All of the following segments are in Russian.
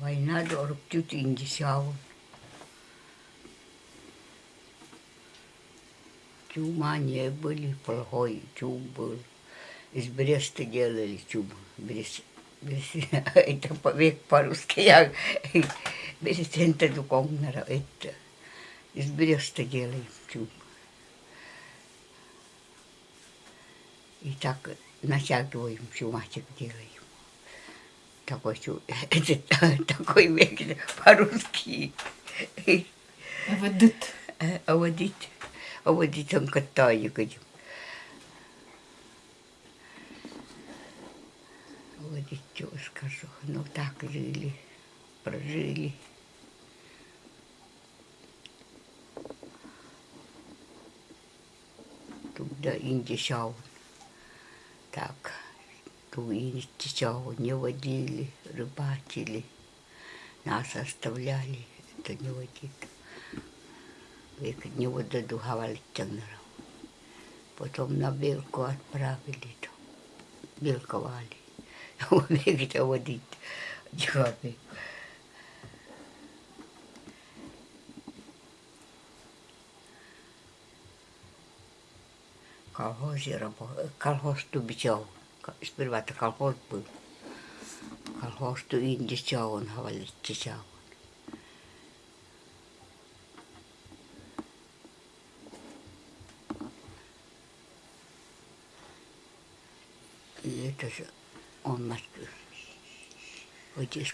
Война дорог тют индисяу. Чума не были, плохой чум был. Из Бреста делали чум. Брест, Брест, это век по-русски. Я Брестента духовного. Это из Бреста делали чум. И так натягиваем чумачек делаем. Такой, такой век по-русски. Ведит. А водить, а водить он говорю. Водить, что скажу. Ну так жили, прожили. Туда индишау. Так, ту индишау не водили, рыбачили. Нас оставляли, это не водит. Век не воду хавалиттангара. Потом на белку отправили, то белковали. Век это водить. Дихали. колхозе работал, колхоз тубичал. Сперва-то колхоз был. Колхоз ту индичал, он говорит, чичал. И это же он нас вот из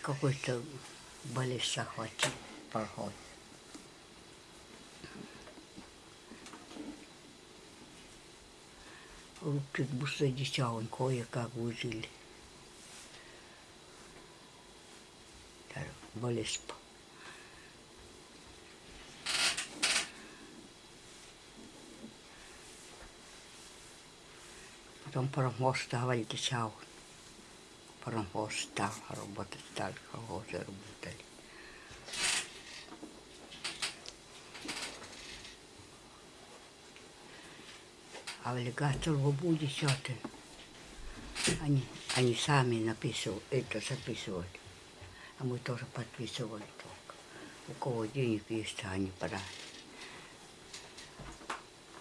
Руки будто дитя, кое-как выжили. Болезнь. Потом паровоз стал дитя. Паровоз стал работать, стали колхозы работали. Аллигатор в будет счеты. Они, они сами написывали, это записывали. А мы тоже подписывали только. У кого денег есть, они брали.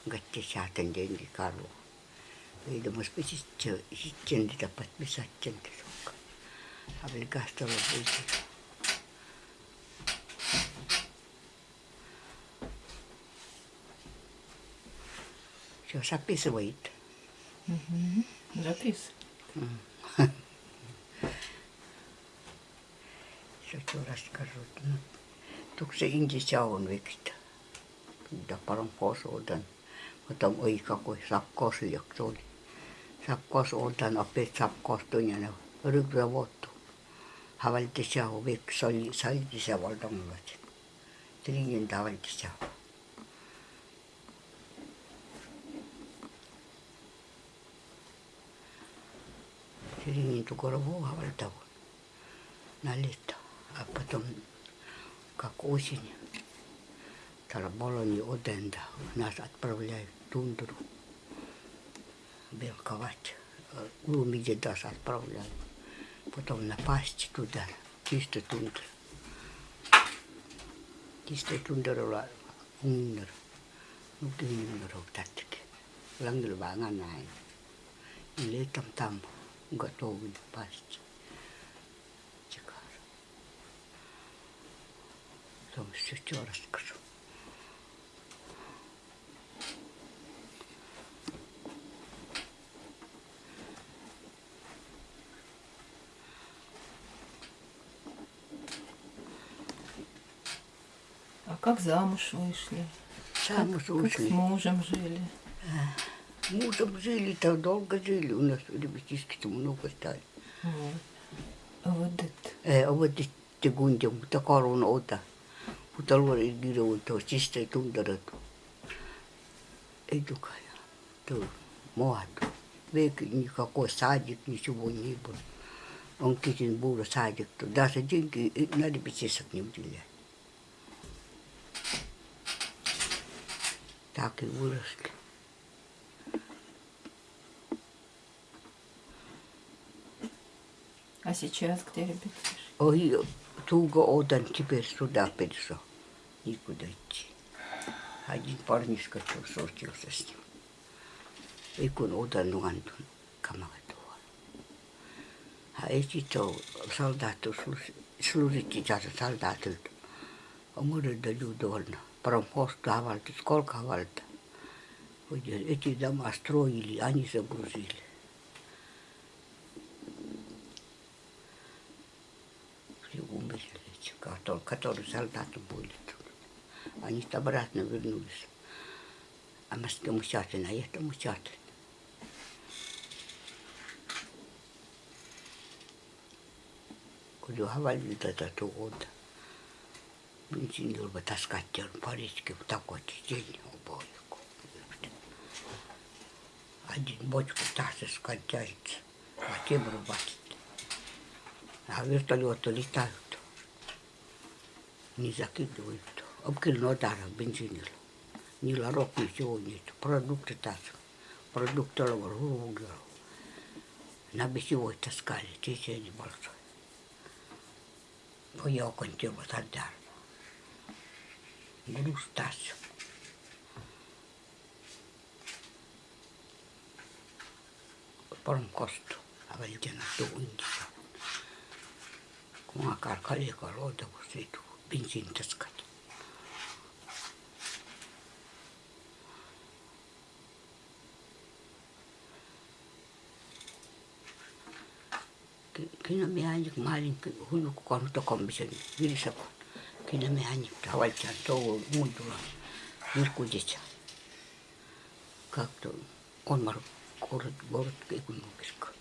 Гаттисятен деньги Карлу. Видимо, списите, sitten подписать тенки только. А аллигатор будет. Все записывает. Запис. Что что расскажу. Ну, Только se индися он викstä. Да паромхоз одан. Потом ой какой сапкос лек тuli. Сапкос одан опять сапкос tunne ryggravottu. Havaltися on vik sali saltisa valdangat. Trinin tavaltisa. Trinin tukorovu havaltavu. на лето. А потом, как осень, Тараболони Оденда нас отправляют в тундру белковать. Э, Лумиде нас отправляют. Потом напасть туда, чисто тундра. Чисто тундра ундра. Ну, ты не умер татки. Лангл ванганай. И летом там готовы пасть. Чекар. Потом еще что расскажу. А как замуж вышли? Замуж Как с ушли. мужем жили? Мужем жили-то долго жили. У нас ребятишки-то много стали. Вот. Ведит. Э, вот эти гунди, mutta korun ota. Mutta luori giroon tuo sistä tunterat. Ei tukaya. Tuo muoto. Veki никакой садик, ничего не было. Он китин был садик. то Даже деньги э, на репетициях не уделяли. Так и выросли. Сейчас где ребятишки? Ой, долго отдан теперь сюда перешел. Никуда идти. Один парнишка что случился с ним. И kun отдан нугантун камагатуа. А эти то солдаты служите даже солдаты. Омуры да людовольно. Промхоз давальты, сколько вальта. Эти дома строили, они загрузили. Все умерли, которые солдаты были тут. Они обратно вернулись. А с мучатина, а это мучатина. Jo havainnin tätä tuota. Minä sinne olemme taas katsoin pariskin takoitin sinne on poikko. Один бочку tahtis кончается. А темру бачит. А вертолеты летают. Не закидывают. Обкильно ударом бензинил. Ни ларок, ничего нет. Продукты так. Продукты ловил. На бесевой таскали. Течение большое. Poi ho continuato a darlo. Грустать. Porm kostu. Aveltena tuundissa. Kun akar kaljaka luota, kun se tuu pinsin taskat. Kina me anik maalin hulu kon to kombisen virisakon. Kina me anik tavallaan tuo muutula virkuditsa. Как-то он мар город город экономический. Он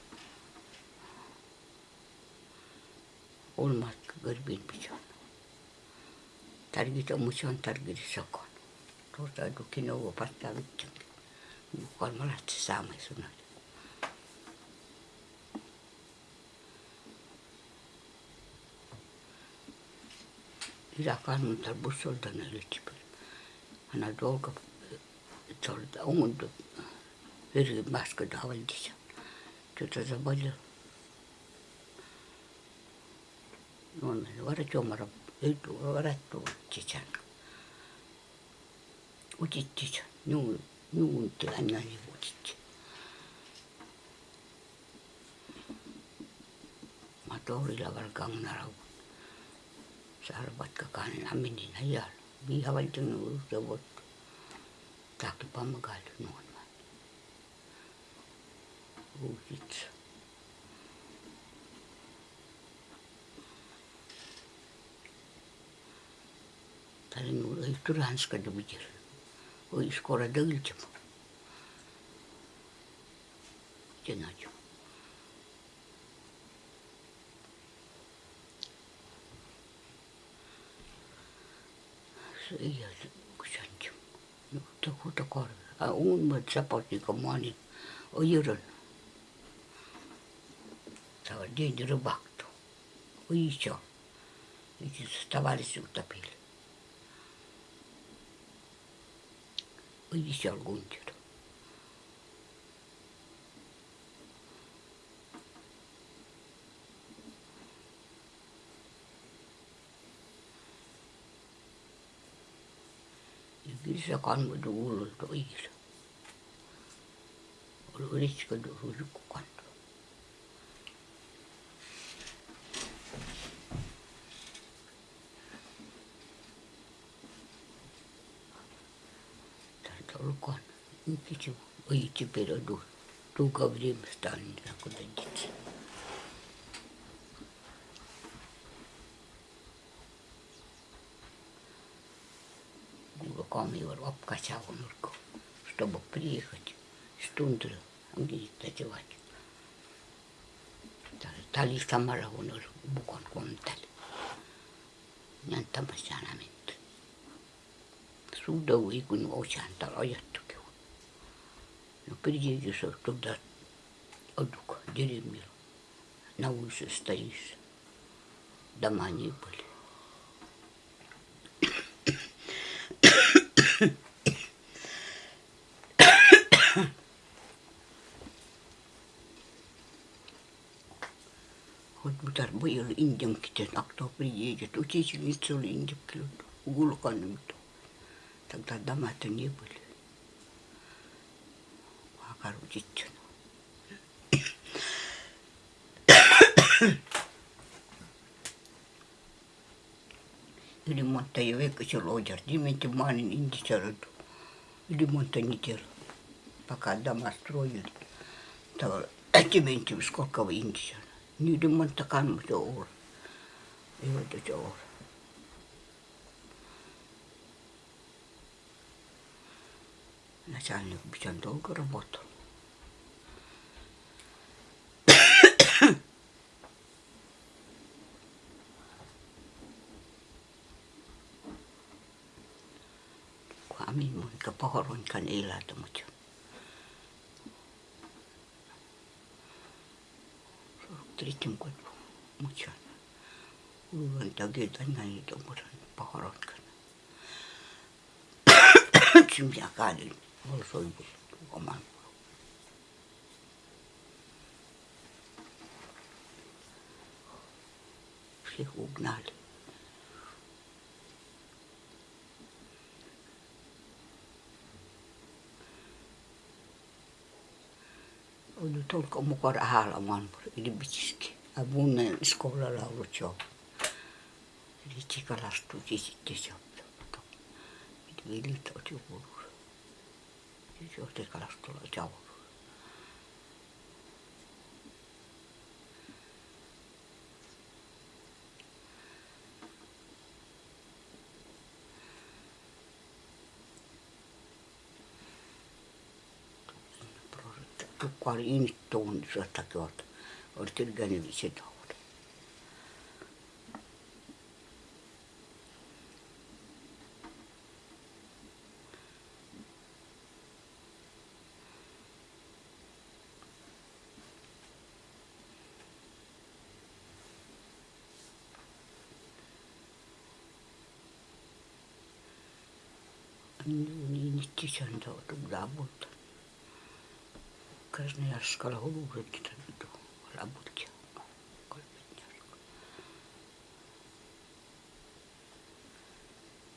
мар горбин бичан. Таргита мучан таргирисакон. Tuosta dukin ovo pastaa vittan. Kolmalat saamai sunat. Isä kannattaa bussolta näille Hän on dolga tolta ongundu eri maskada avaldisa. Tuota on varacomarab öldü varattu çiçen. O çiçe ne ne unuttu anneni bu çiçe. Matorilla var kangnarau. Sarbatka kanin aminin hayal. Bir havaltın ulusda bot. Takip amagal nuon. De bijir o iskora dagilcham Jenajo. iya kusanjum no to to kor a un mo support ni komani o yuron stava dentro bakto o icho Pois algum diyorum. İngilizce kanmadı oğlum da İngilizce. Onu öyle çıkardı çocuk kanmadı. Tältä ollut kannu. Yksi oitsi perä tuul. Tuuka vremstaan, niin kuin tenditsi. комивар обкачал нурку, чтобы приехать с тундры, где ночевать. Tali samalla kun oli bukon kontali. Nyantamassa Suudau ikun osan ajattukin. No pidin se tuota oduk dirimil. Nauisesta is. Damani были. был индианки, а кто приедет? Учительница oli индианки, улканым. Тогда дома-то не были. Огородить. Ei ole eikä silloin ojarti, mentiin maanin indisaradu. Yli monta niitä пока дома строили. То меньше сколько в Индии. Не ремонт такан все ор. И вот это ор. Начальник очень долго работал. Amin monta pahoronkan elätä, mutta третьем году мучана. Уйван таге даняни домуран похоронкана. Чимя калин Волсой был оман. Всех угнали. oli tulko mukana halaman ilbitski. A bunne skola laulut jo. Eli kalastusi sitten se. Mitä vilit oli Johtei kalas tulee taulu. Tukka oli inittuun, se takia oli tilkäinen sitä. Ollut. Niin, itti sen tuota, mutta Красноярского города, работки.